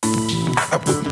I put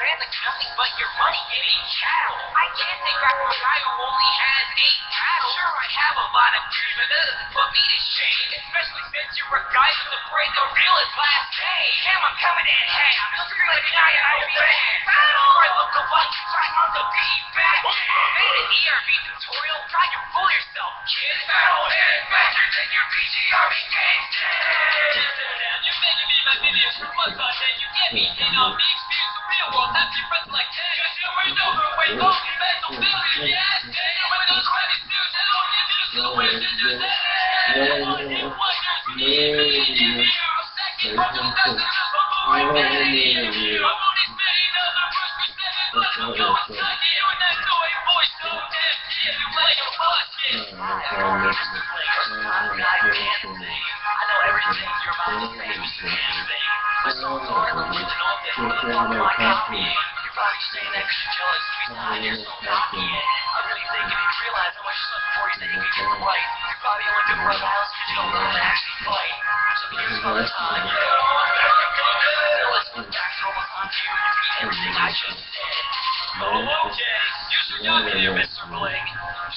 nothing but your money. It ain't chattel. I can't take crap from a guy who only has eight cattle. Sure, I have a lot of dreams, but that doesn't put me to shame. Especially since you're a guy who's afraid the real is last day. Cam, I'm coming in. Hey, I'm like a guy and I'll be Battle! I look alike, trying on the beat back. Made an ERB tutorial, try to fool yourself, kid. Battle head, faster than your game. You're making me my for on that. You get me, you know, me slept before you said you could do it right. You're probably only the house 'cause you don't how to actually fight. So here's another time. Everything I just said. Oh, okay. You should know me there, Mr. Bling.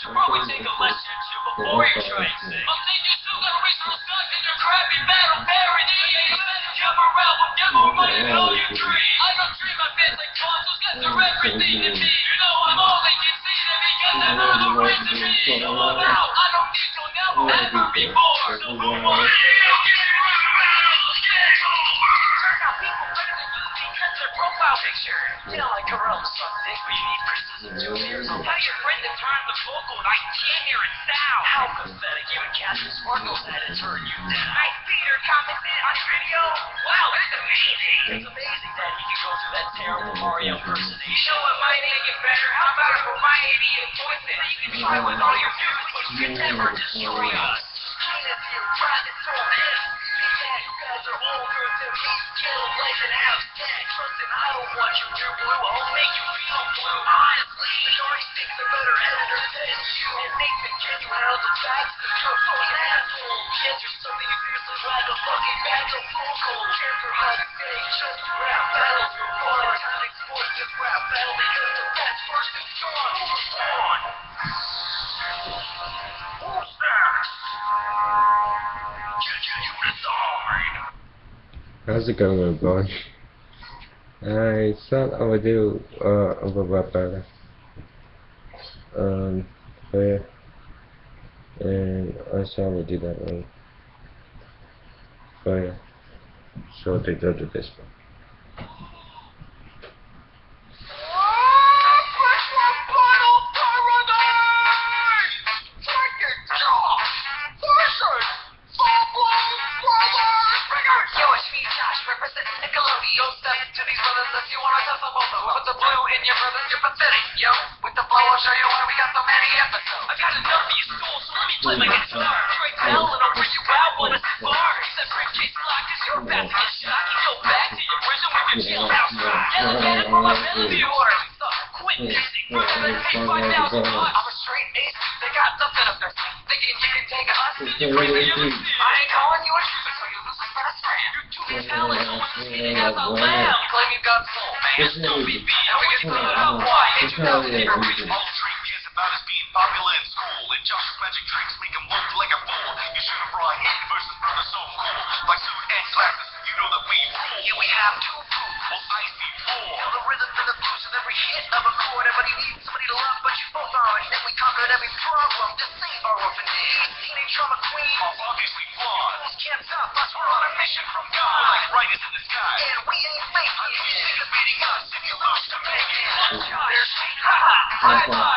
Should probably take a lesson or two before you try and sing. I'm thinking you still reach those guys in your crappy battle parody. Come around with more money than all you dream. I don't dream my fans like consoles, guys are everything to me. You know I'm all they can see to because I know the reason me. So I'm out. I don't need to never ever be bored. So who are you? Picture. You know, like Corel sucks dick, but you need criticism two years. Tell your friend to turn the vocal and I can't hear it sound. How pathetic. Even Captain Sparkle's had to turn you down. Nice Peter commented on your video. Wow, that's amazing. It's amazing that he could go through that terrible Mario impersonation. You know what might make it better? How about if for my idiot voice that you can try with all your dudes, but you can never destroy us. You're to to you're just rap battles for fun. Time sports, just rap battle because the best first strong. How's it going, everyone? I thought I would do uh, a little bit better. Um, but, and I saw I would do that one. But yeah, so they go to this one. Play my guitar. Straight tell and I'll bring you out wanna spar. That briefcase lock is your about to get shot. You go back to your prison with your jailhouse. Elevated for my melody order. So, quick. Fantastic. Yeah, yeah, Let's take yeah, 5,000 yeah, yeah. bucks. I'm a straight ace. They got nothing up their sleeve. Thinking you can take us. It's You a bring the other I ain't calling you a trooper, so you lose best friend. You're too Yeah, intelligent. yeah, Almost yeah, feeding a lamb. Claim you got soul, man. Still really beat. Now we get yeah, up. Why? Really Never easy. reached All dream is about us being popular in school. And Josh's magic tricks make him look like a fool. You should have brought him versus brother so cool. Like suit and glasses, you know that we rule. Yeah, we have two proof. Well, I see four. Feel the rhythm and the blues of every hit of a chord. Everybody needs somebody to love, but you both aren't. And we conquered every problem to save our orphan days. Teenage trauma queen. Are obviously flawed. Fools can't stop us. We're on a mission from We're God. like writers in the sky. And we ain't making I'm sick of beating us if you lose to make it. There's ha ha.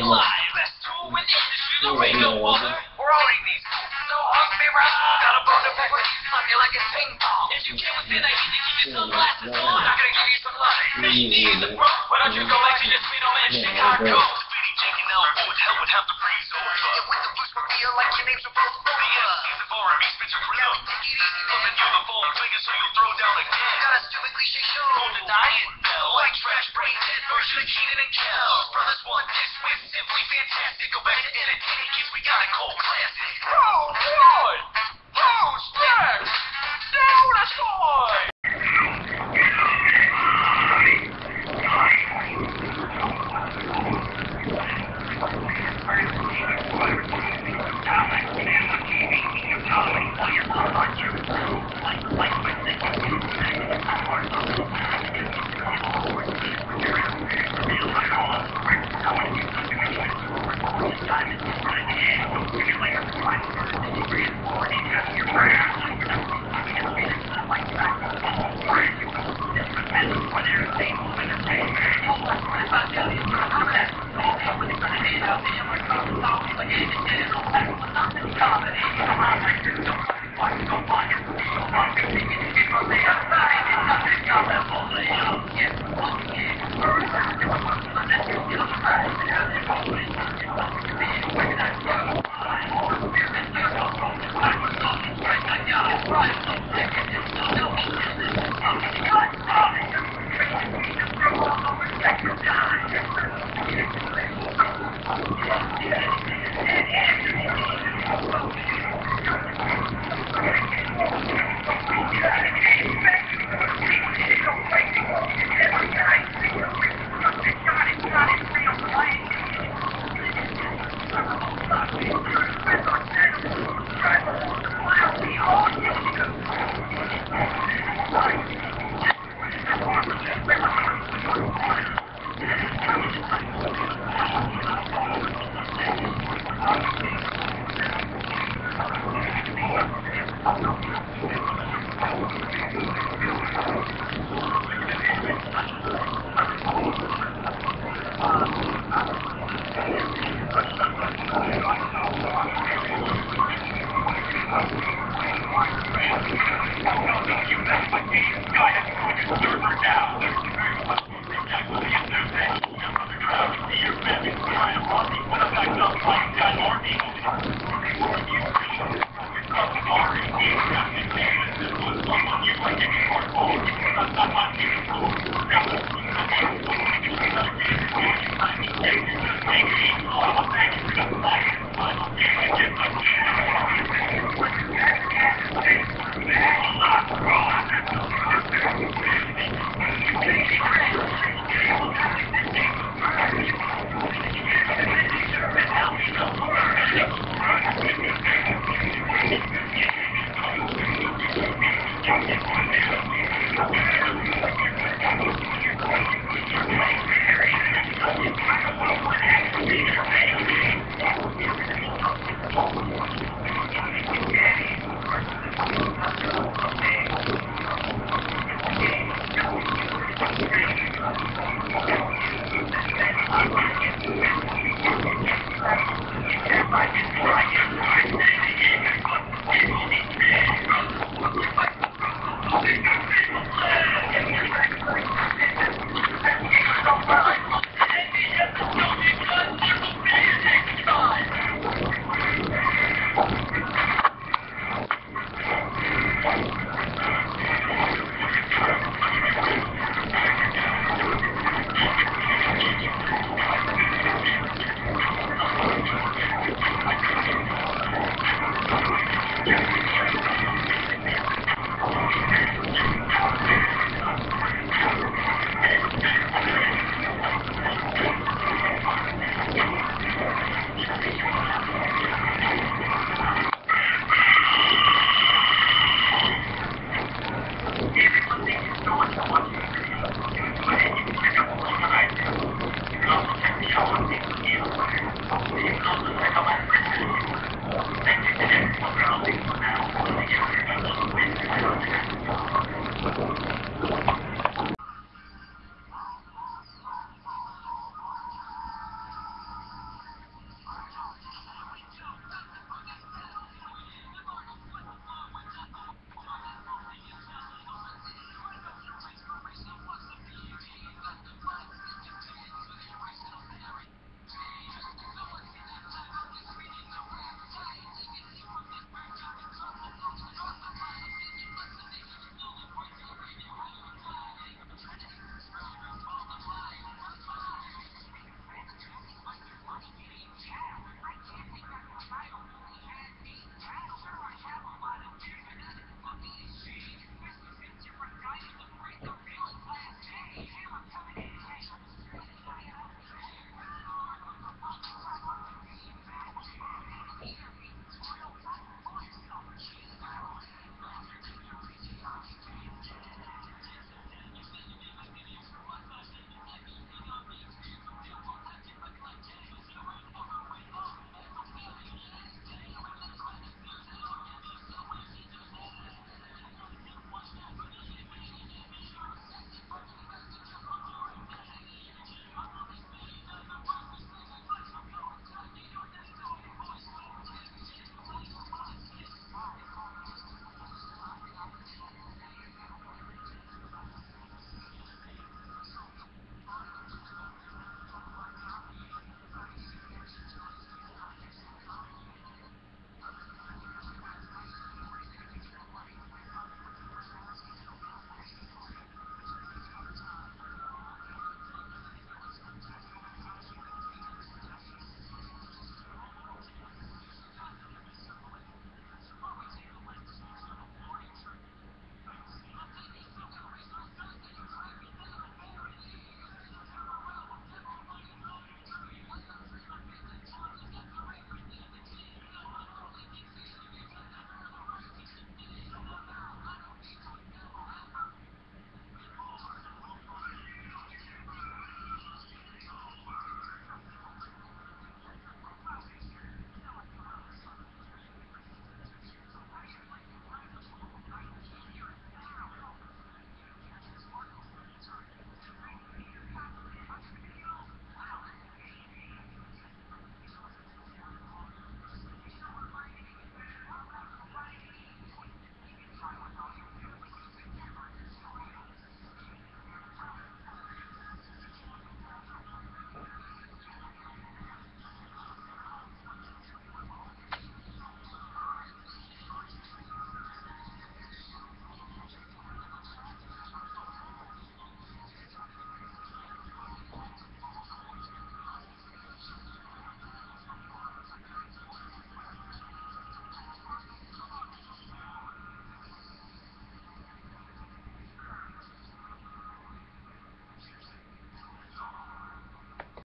Live. In the industry. There ain't no other. We're owning these. So hug me right. Got a bone to pick with you. Slap you like it's ping pong. If you get within, I need to give you sunglasses on. I'm not gonna give you some love. Maybe in the front. Why don't you go back to your sweet old man Chicago? Defeating Jake and Elwood would hell would have to freeze over. And with the from here, like your names are both The over. MC's of R&B spits are Yeah, take it easy, Loving you the phone swinging so you'll